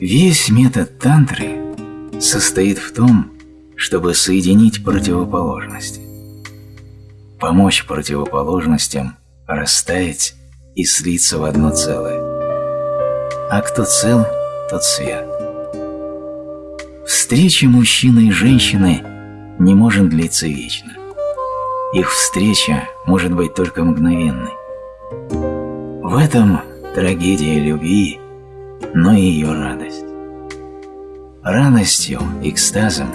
Весь метод тантры состоит в том, чтобы соединить противоположности, помочь противоположностям растаять и слиться в одно целое. А кто цел, тот свят. Встреча мужчины и женщины не может длиться вечно. Их встреча может быть только мгновенной. В этом трагедия любви, но и ее радость. Радостью, экстазом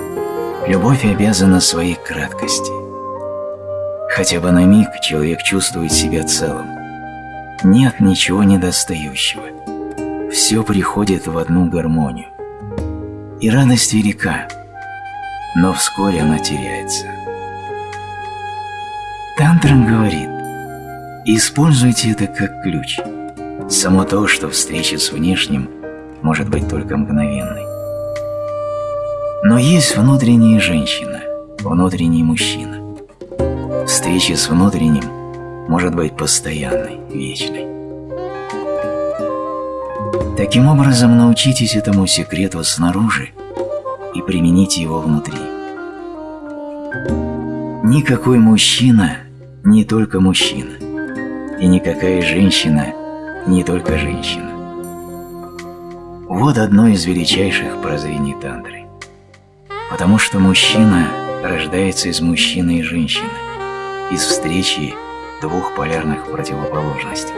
любовь обязана своей краткости. Хотя бы на миг человек чувствует себя целым. Нет ничего недостающего. Все приходит в одну гармонию. И радость велика, но вскоре она теряется. Тантрам говорит, используйте это как ключ. Само то, что встреча с внешним может быть только мгновенной. Но есть внутренняя женщина, внутренний мужчина. Встреча с внутренним может быть постоянной, вечной. Таким образом, научитесь этому секрету снаружи и примените его внутри. Никакой мужчина не только мужчина, и никакая женщина не только женщина. Вот одно из величайших прозрений тантры. Потому что мужчина рождается из мужчины и женщины, из встречи двух полярных противоположностей.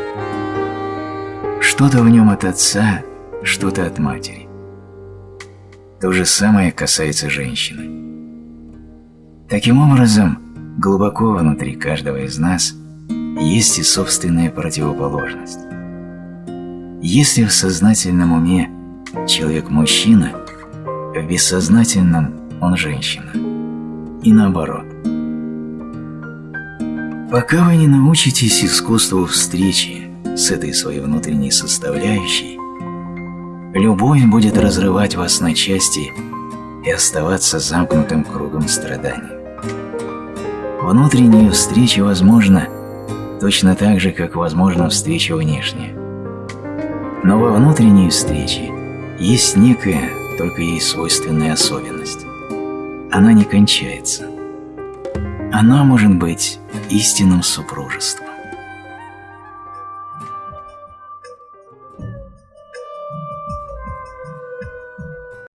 Что-то в нем от отца, что-то от матери. То же самое касается женщины. Таким образом, глубоко внутри каждого из нас есть и собственная противоположность. Если в сознательном уме человек мужчина, в бессознательном он женщина. И наоборот. Пока вы не научитесь искусству встречи с этой своей внутренней составляющей, любовь будет разрывать вас на части и оставаться замкнутым кругом страданий. Внутренняя встреча возможна точно так же, как возможна встреча внешняя. Но во внутренней встрече есть некая, только ей свойственная особенность. Она не кончается. Она может быть истинным супружеством.